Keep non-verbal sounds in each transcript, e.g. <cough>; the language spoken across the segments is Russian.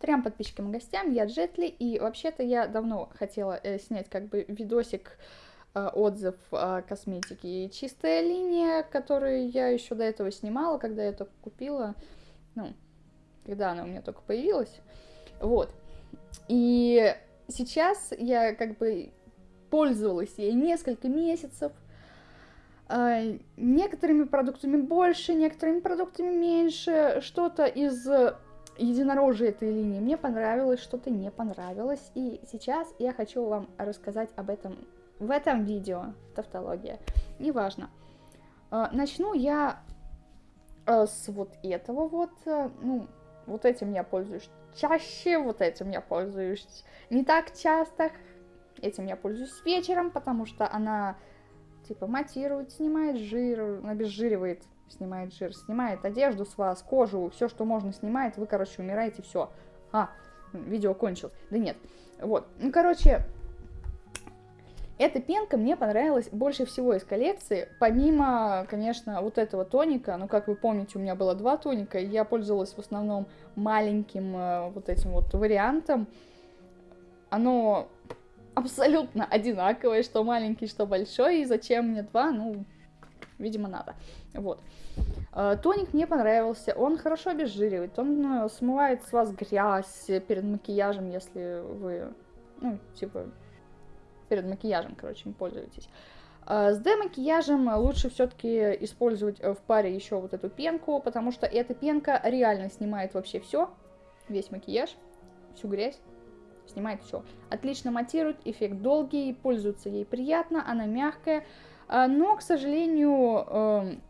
Трем подписчикам и гостям, я Джетли, и вообще-то я давно хотела э, снять как бы видосик, э, отзыв о косметике. И чистая линия, которую я еще до этого снимала, когда я только купила, ну, когда она у меня только появилась, вот. И сейчас я как бы пользовалась ей несколько месяцев, э, некоторыми продуктами больше, некоторыми продуктами меньше, что-то из единорожие этой линии мне понравилось, что-то не понравилось. И сейчас я хочу вам рассказать об этом в этом видео. Тавтология. Неважно. Э, начну я э, с вот этого вот. Э, ну, вот этим я пользуюсь чаще, вот этим я пользуюсь не так часто. Этим я пользуюсь вечером, потому что она типа матирует, снимает жир, обезжиривает снимает жир, снимает одежду с вас, кожу, все, что можно снимает, вы, короче, умираете, все. А, видео кончилось. Да нет. Вот. Ну, короче, эта пенка мне понравилась больше всего из коллекции, помимо, конечно, вот этого тоника, ну, как вы помните, у меня было два тоника, и я пользовалась в основном маленьким э, вот этим вот вариантом. Оно абсолютно одинаковое, что маленький, что большой, и зачем мне два, ну, видимо, надо. Вот. Э, тоник мне понравился, он хорошо обезжиривает, он ну, смывает с вас грязь перед макияжем, если вы, ну, типа, перед макияжем, короче, им пользуетесь. Э, с демакияжем лучше все-таки использовать в паре еще вот эту пенку, потому что эта пенка реально снимает вообще все, весь макияж, всю грязь, снимает все. Отлично матирует, эффект долгий, пользоваться ей приятно, она мягкая, но, к сожалению, эм,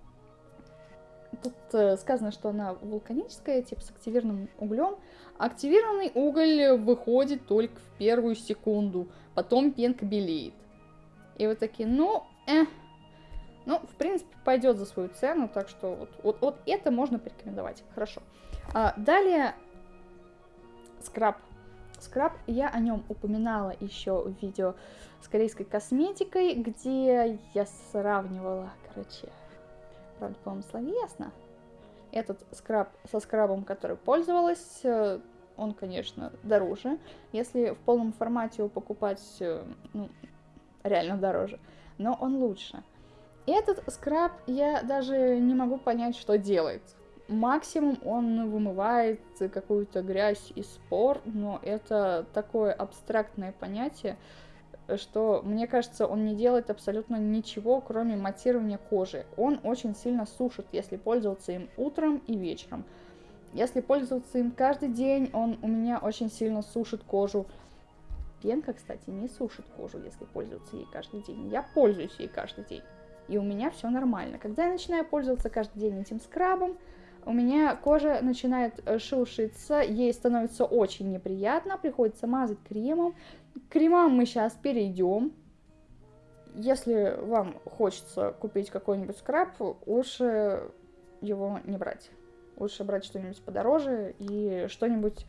тут э, сказано, что она вулканическая, типа с активированным углем. Активированный уголь выходит только в первую секунду, потом пенка белеет. И вы такие, ну, э, ну, в принципе, пойдет за свою цену, так что вот, вот, вот это можно порекомендовать. Хорошо. А, далее скраб скраб. Я о нем упоминала еще в видео с корейской косметикой, где я сравнивала, короче, правда, по-моему, словесно. Этот скраб со скрабом, который пользовалась, э, он, конечно, дороже. Если в полном формате его покупать, э, ну, реально дороже, но он лучше. Этот скраб я даже не могу понять, что делает. Максимум он вымывает какую-то грязь из спор, но это такое абстрактное понятие, что, мне кажется, он не делает абсолютно ничего, кроме матирования кожи. Он очень сильно сушит, если пользоваться им утром и вечером. Если пользоваться им каждый день, он у меня очень сильно сушит кожу. Пенка, кстати, не сушит кожу, если пользоваться ей каждый день. Я пользуюсь ей каждый день, и у меня все нормально. Когда я начинаю пользоваться каждый день этим скрабом, у меня кожа начинает э, шелушиться, ей становится очень неприятно, приходится мазать кремом. К кремам мы сейчас перейдем. Если вам хочется купить какой-нибудь скраб, лучше его не брать. Лучше брать что-нибудь подороже и что-нибудь,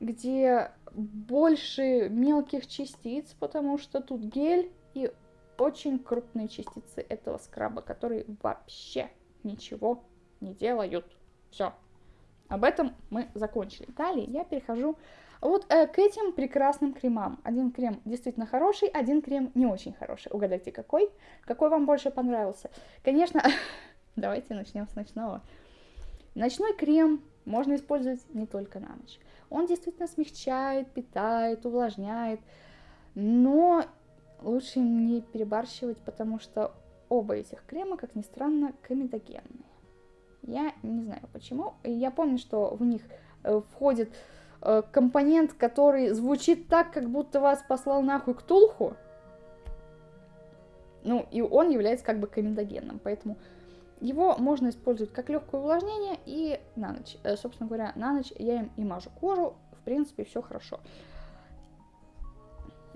где больше мелких частиц, потому что тут гель и очень крупные частицы этого скраба, которые вообще ничего не делают. Все. Об этом мы закончили. Далее я перехожу вот э, к этим прекрасным кремам. Один крем действительно хороший, один крем не очень хороший. Угадайте, какой? Какой вам больше понравился? Конечно, <laughs> давайте начнем с ночного. Ночной крем можно использовать не только на ночь. Он действительно смягчает, питает, увлажняет, но лучше не перебарщивать, потому что оба этих крема, как ни странно, комедогенные. Я не знаю почему. Я помню, что в них э, входит э, компонент, который звучит так, как будто вас послал нахуй Ктулху. Ну, и он является как бы комендогенным, поэтому его можно использовать как легкое увлажнение и на ночь. Э, собственно говоря, на ночь я им и мажу кожу, в принципе, все хорошо.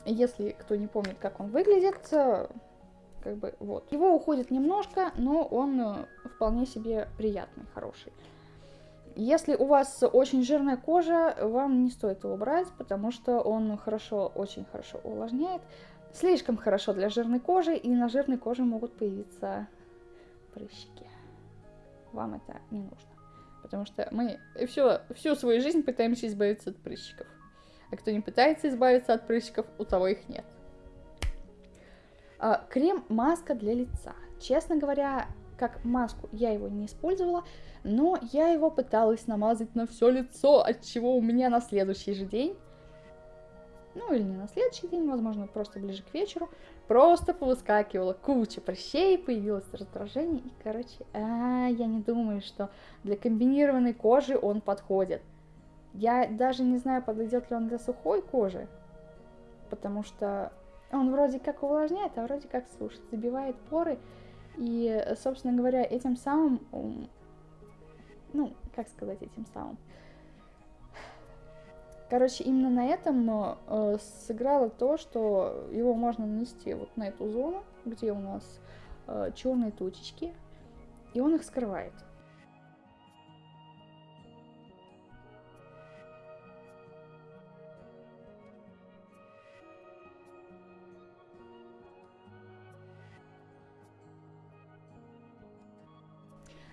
Если кто не помнит, как он выглядит, как бы вот. Его уходит немножко, но он вполне себе приятный, хороший. Если у вас очень жирная кожа, вам не стоит его брать, потому что он хорошо, очень хорошо увлажняет. Слишком хорошо для жирной кожи, и на жирной коже могут появиться прыщики. Вам это не нужно. Потому что мы всю, всю свою жизнь пытаемся избавиться от прыщиков. А кто не пытается избавиться от прыщиков, у того их нет. А, Крем-маска для лица. Честно говоря, как маску я его не использовала, но я его пыталась намазать на все лицо, от чего у меня на следующий же день, ну или не на следующий день, возможно, просто ближе к вечеру, просто повыскакивала куча прыщей, появилось раздражение, и, короче, а, я не думаю, что для комбинированной кожи он подходит. Я даже не знаю, подойдет ли он для сухой кожи, потому что он вроде как увлажняет, а вроде как сушит, забивает поры, и, собственно говоря, этим самым, ну, как сказать этим самым, Короче, именно на этом э, сыграло то, что его можно нанести вот на эту зону, где у нас э, черные точечки, и он их скрывает.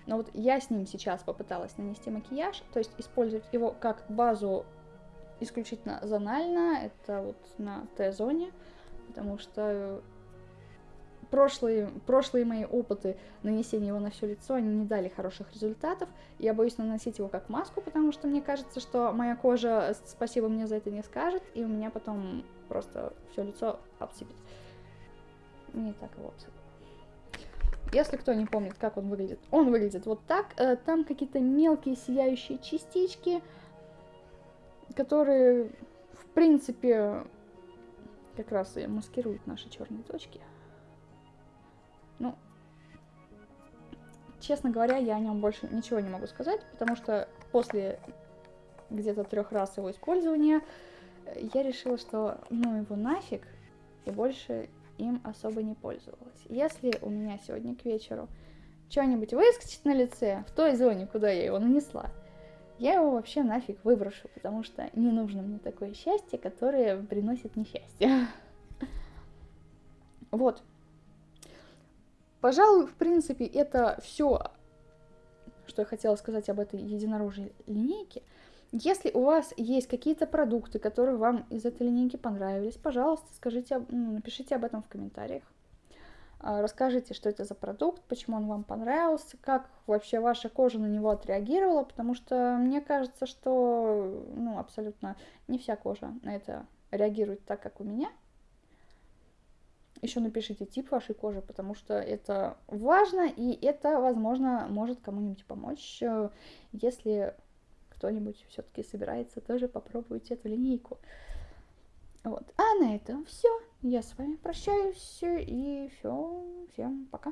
Но вот я с ним сейчас попыталась нанести макияж, то есть использовать его как базу исключительно зонально, это вот на Т-зоне, потому что прошлые, прошлые мои опыты нанесения его на все лицо, они не дали хороших результатов. Я боюсь наносить его как маску, потому что мне кажется, что моя кожа спасибо мне за это не скажет, и у меня потом просто все лицо обсыпет. Не так вот. Если кто не помнит, как он выглядит, он выглядит вот так. Э, там какие-то мелкие сияющие частички, которые, в принципе, как раз и маскируют наши черные точки. Ну, честно говоря, я о нем больше ничего не могу сказать, потому что после где-то трех раз его использования я решила, что ну его нафиг, и больше им особо не пользовалась. Если у меня сегодня к вечеру что-нибудь выскочит на лице, в той зоне, куда я его нанесла, я его вообще нафиг выброшу, потому что не нужно мне такое счастье, которое приносит несчастье. <laughs> Вот. Пожалуй, в принципе, это все, что я хотела сказать об этой единорожьей линейке. Если у вас есть какие-то продукты, которые вам из этой линейки понравились, пожалуйста, скажите, ну, напишите об этом в комментариях. А, расскажите, что это за продукт, почему он вам понравился, как вообще ваша кожа на него отреагировала, потому что мне кажется, что ну, абсолютно не вся кожа на это реагирует так, как у меня. Еще напишите тип вашей кожи, потому что это важно, и это, возможно, может кому-нибудь помочь, э, если кто-нибудь все-таки собирается тоже попробовать эту линейку. Вот. А на этом все. Я с вами прощаюсь и все. Всем пока.